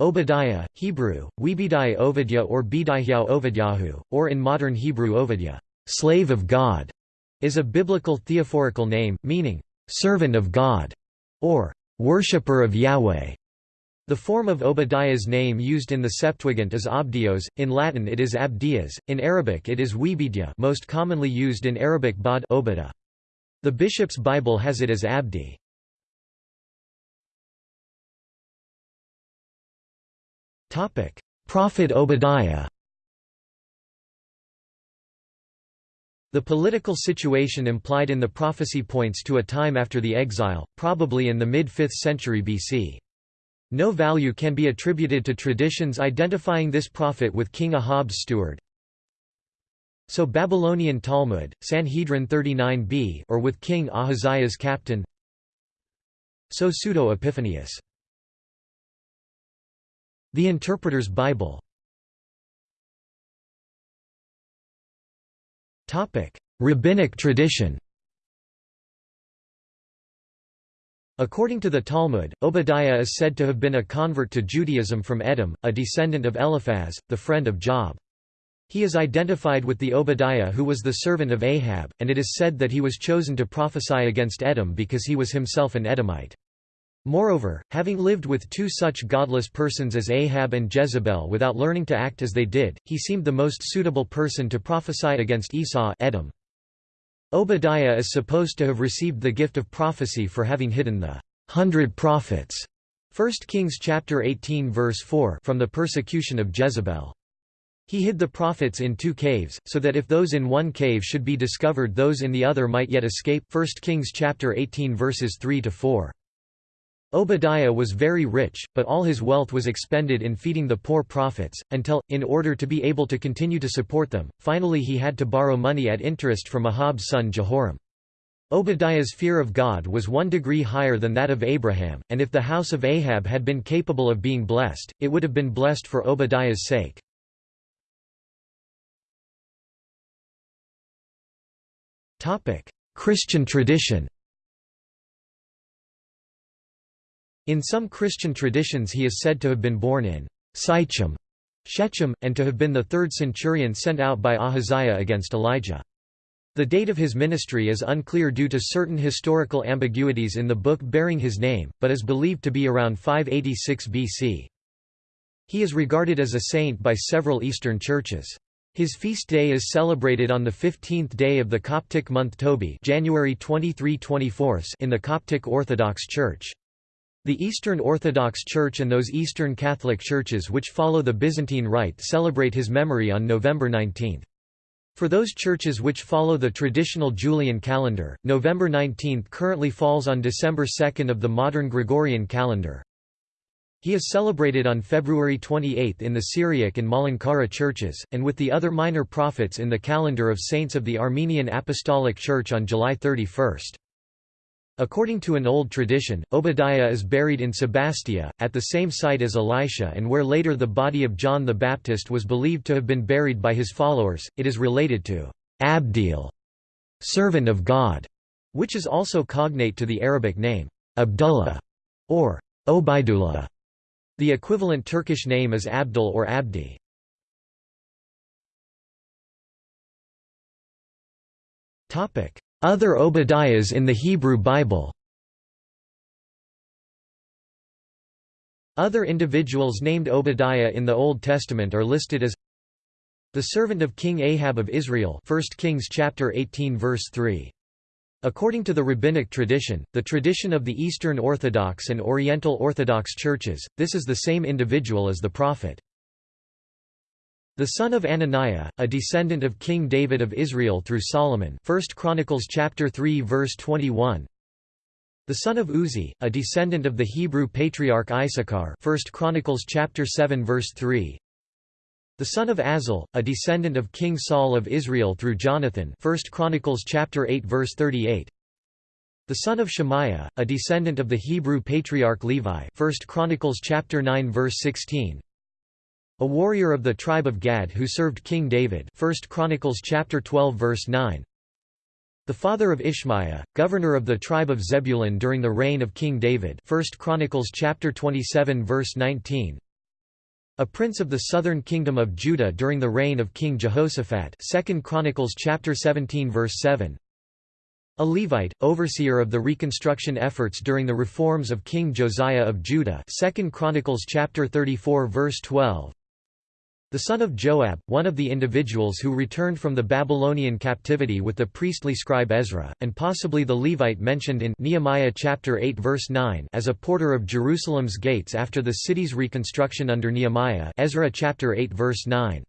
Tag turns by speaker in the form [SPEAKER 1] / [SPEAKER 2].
[SPEAKER 1] Obadiah, Hebrew, Webidai Ovidya or Bidihya Ovidyahu, or in modern Hebrew Ovidya, slave of God, is a biblical theophorical name, meaning, servant of God, or worshipper of Yahweh. The form of Obadiah's name used in the Septuagint is Abdios, in Latin it is Abdias, in Arabic it is Webidya most commonly used in Arabic Bad Obada. The Bishop's Bible has it as Abdi. Prophet Obadiah The political situation implied in the prophecy points to a time after the exile, probably in the mid-5th century BC. No value can be attributed to traditions identifying this prophet with King Ahab's steward. So Babylonian Talmud, Sanhedrin 39b or with King Ahaziah's captain So Pseudo-Epiphanius The Interpreter's Bible Rabbinic tradition According to the Talmud, Obadiah is said to have been a convert to Judaism from Edom, a descendant of Eliphaz, the friend of Job. He is identified with the Obadiah who was the servant of Ahab, and it is said that he was chosen to prophesy against Edom because he was himself an Edomite. Moreover, having lived with two such godless persons as Ahab and Jezebel without learning to act as they did, he seemed the most suitable person to prophesy against Esau Edom. Obadiah is supposed to have received the gift of prophecy for having hidden the hundred prophets 1 Kings chapter 18 verse 4 from the persecution of Jezebel. He hid the prophets in two caves, so that if those in one cave should be discovered those in the other might yet escape 1 Kings chapter 18 verses 3 to 4. Obadiah was very rich, but all his wealth was expended in feeding the poor prophets, until, in order to be able to continue to support them, finally he had to borrow money at interest from Ahab's son Jehoram. Obadiah's fear of God was one degree higher than that of Abraham, and if the house of Ahab had been capable of being blessed, it would have been blessed for Obadiah's sake. Christian tradition In some Christian traditions he is said to have been born in Sychem, Shechem, and to have been the third centurion sent out by Ahaziah against Elijah. The date of his ministry is unclear due to certain historical ambiguities in the book bearing his name, but is believed to be around 586 BC. He is regarded as a saint by several Eastern churches. His feast day is celebrated on the 15th day of the Coptic month Tobi January 23 in the Coptic Orthodox Church. The Eastern Orthodox Church and those Eastern Catholic churches which follow the Byzantine Rite celebrate his memory on November 19. For those churches which follow the traditional Julian calendar, November 19 currently falls on December 2 of the modern Gregorian calendar. He is celebrated on February 28 in the Syriac and Malankara churches, and with the other minor prophets in the calendar of saints of the Armenian Apostolic Church on July 31. According to an old tradition, Obadiah is buried in Sebastia, at the same site as Elisha and where later the body of John the Baptist was believed to have been buried by his followers. It is related to Abdiel, servant of God, which is also cognate to the Arabic name Abdullah or Obaidullah. The equivalent Turkish name is Abdul or Abdi. Other Obadiahs in the Hebrew Bible Other individuals named Obadiah in the Old Testament are listed as the servant of King Ahab of Israel 1 Kings chapter 18 verse 3. According to the rabbinic tradition, the tradition of the Eastern Orthodox and Oriental Orthodox churches, this is the same individual as the prophet. The son of Ananiah, a descendant of King David of Israel through Solomon. 1 Chronicles chapter 3 verse 21 The son of Uzzi, a descendant of the Hebrew patriarch Issachar. 1 Chronicles chapter 7 verse 3 The son of Azel, a descendant of King Saul of Israel through Jonathan. 1 Chronicles chapter 8 verse 38 the son of Shemaiah, a descendant of the Hebrew patriarch Levi. 1 Chronicles chapter 9 verse 16 a warrior of the tribe of Gad who served King David 1 Chronicles chapter 12 verse 9 The father of Ishmaiah, governor of the tribe of Zebulun during the reign of King David 1 Chronicles chapter 27 verse 19 A prince of the southern kingdom of Judah during the reign of King Jehoshaphat 2 Chronicles chapter 17 verse 7 A Levite, overseer of the reconstruction efforts during the reforms of King Josiah of Judah 2 Chronicles chapter 34 verse 12 the son of Joab, one of the individuals who returned from the Babylonian captivity with the priestly scribe Ezra, and possibly the Levite mentioned in Nehemiah chapter 8 verse 9 as a porter of Jerusalem's gates after the city's reconstruction under Nehemiah Ezra chapter 8 verse 9.